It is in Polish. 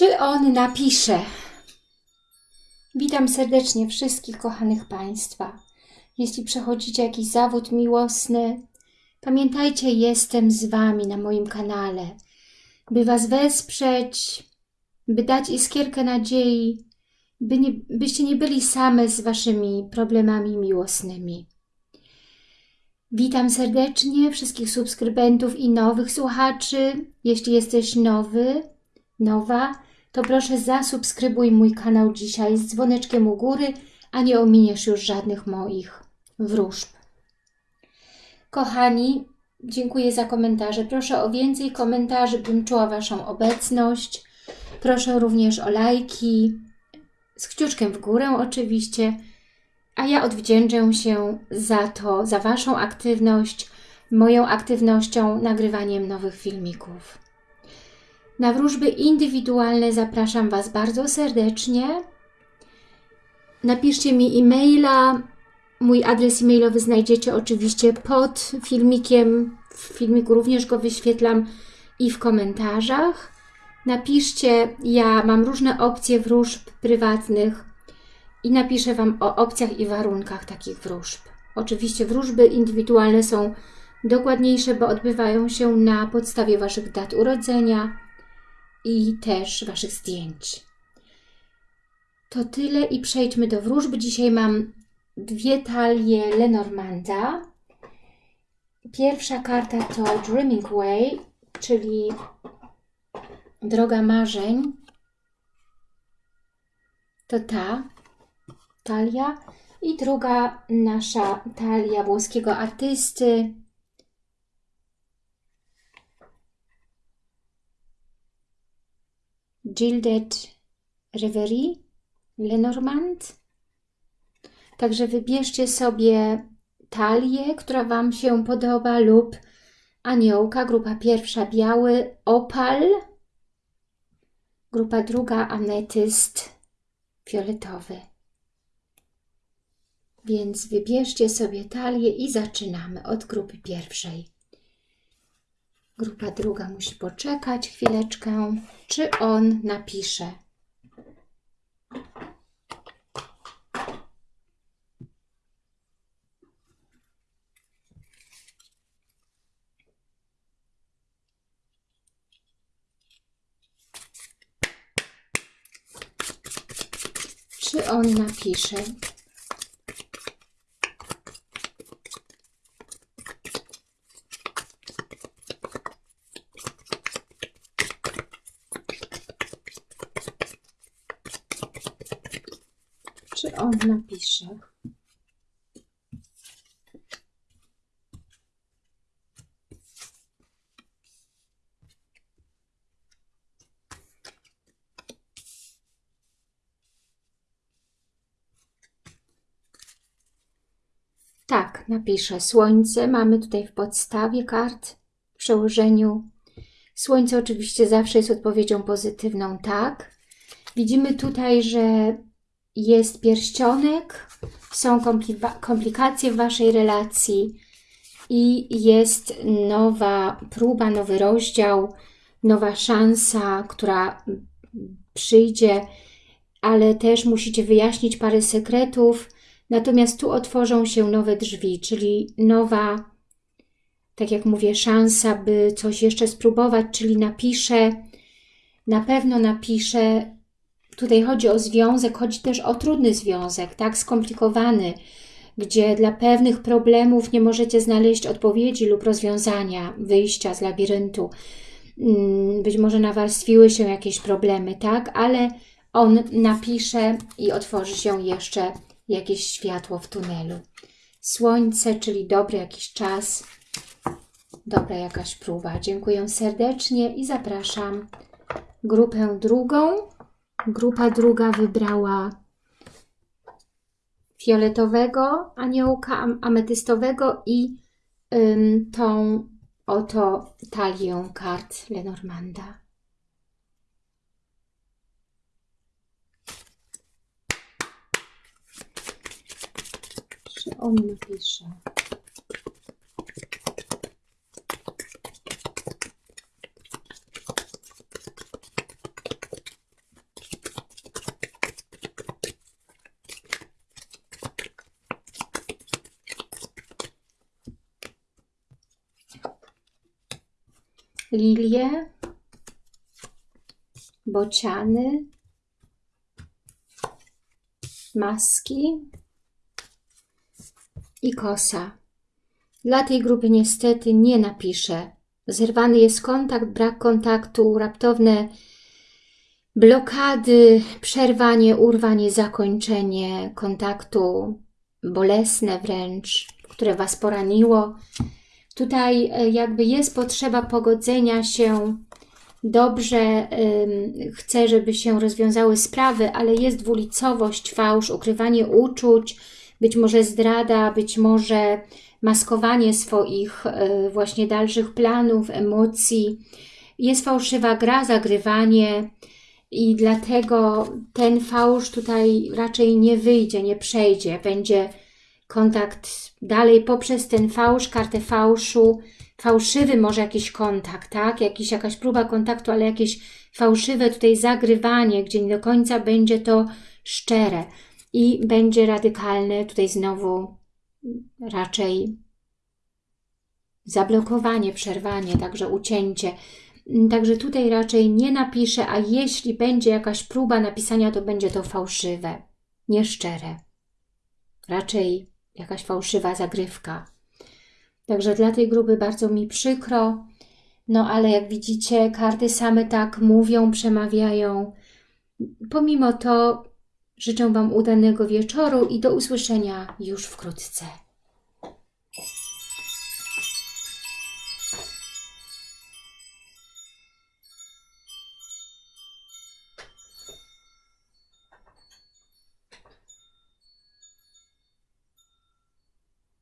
Czy on napisze? Witam serdecznie wszystkich kochanych Państwa. Jeśli przechodzicie jakiś zawód miłosny, pamiętajcie, jestem z Wami na moim kanale, by Was wesprzeć, by dać iskierkę nadziei, by nie, byście nie byli same z Waszymi problemami miłosnymi. Witam serdecznie wszystkich subskrybentów i nowych słuchaczy. Jeśli jesteś nowy, nowa, to proszę zasubskrybuj mój kanał dzisiaj z dzwoneczkiem u góry, a nie ominiesz już żadnych moich wróżb. Kochani, dziękuję za komentarze. Proszę o więcej komentarzy, bym czuła Waszą obecność. Proszę również o lajki, z kciuczkiem w górę oczywiście, a ja odwdzięczę się za to, za Waszą aktywność, moją aktywnością, nagrywaniem nowych filmików. Na wróżby indywidualne zapraszam Was bardzo serdecznie. Napiszcie mi e-maila. Mój adres e-mailowy znajdziecie oczywiście pod filmikiem. W filmiku również go wyświetlam i w komentarzach. Napiszcie, ja mam różne opcje wróżb prywatnych i napiszę Wam o opcjach i warunkach takich wróżb. Oczywiście wróżby indywidualne są dokładniejsze, bo odbywają się na podstawie Waszych dat urodzenia i też Waszych zdjęć. To tyle i przejdźmy do wróżby. Dzisiaj mam dwie talie Lenormanda. Pierwsza karta to Dreaming Way, czyli Droga Marzeń. To ta talia. I druga nasza talia włoskiego artysty. Gilded Reverie Lenormand. Także wybierzcie sobie talię, która Wam się podoba lub aniołka. Grupa pierwsza biały opal. Grupa druga ametyst fioletowy. Więc wybierzcie sobie talię i zaczynamy od grupy pierwszej. Grupa druga musi poczekać chwileczkę, czy on napisze. Czy on napisze? Czy on napisze? Tak, napiszę. Słońce mamy tutaj w podstawie kart, w przełożeniu. Słońce oczywiście zawsze jest odpowiedzią pozytywną, tak. Widzimy tutaj, że jest pierścionek, są komplikacje w Waszej relacji i jest nowa próba, nowy rozdział, nowa szansa, która przyjdzie, ale też musicie wyjaśnić parę sekretów, natomiast tu otworzą się nowe drzwi, czyli nowa, tak jak mówię, szansa, by coś jeszcze spróbować, czyli napiszę, na pewno napiszę Tutaj chodzi o związek, chodzi też o trudny związek, tak, skomplikowany, gdzie dla pewnych problemów nie możecie znaleźć odpowiedzi lub rozwiązania, wyjścia z labiryntu. Mm, być może nawarstwiły się jakieś problemy, tak, ale on napisze i otworzy się jeszcze jakieś światło w tunelu. Słońce, czyli dobry jakiś czas, dobra jakaś próba. Dziękuję serdecznie i zapraszam grupę drugą. Grupa druga wybrała fioletowego aniołka ametystowego i ym, tą oto talię kart Lenormanda. Czy on napisze? Lilie, bociany, maski i kosa. Dla tej grupy niestety nie napiszę. Zerwany jest kontakt, brak kontaktu, raptowne blokady, przerwanie, urwanie, zakończenie kontaktu, bolesne wręcz, które Was poraniło. Tutaj e, jakby jest potrzeba pogodzenia się dobrze, chcę, żeby się rozwiązały sprawy, ale jest dwulicowość, fałsz, ukrywanie uczuć, być może zdrada, być może maskowanie swoich y, właśnie dalszych planów, emocji. Jest fałszywa gra, zagrywanie i dlatego ten fałsz tutaj raczej nie wyjdzie, nie przejdzie. Będzie kontakt dalej poprzez ten fałsz, kartę fałszu, fałszywy może jakiś kontakt, tak? Jakiś, jakaś próba kontaktu, ale jakieś fałszywe tutaj zagrywanie, gdzie nie do końca będzie to szczere i będzie radykalne tutaj znowu raczej zablokowanie, przerwanie, także ucięcie. Także tutaj raczej nie napiszę, a jeśli będzie jakaś próba napisania, to będzie to fałszywe, nieszczere. Raczej jakaś fałszywa zagrywka. Także dla tej grupy bardzo mi przykro, no ale jak widzicie, karty same tak mówią, przemawiają. Pomimo to życzę Wam udanego wieczoru i do usłyszenia już wkrótce.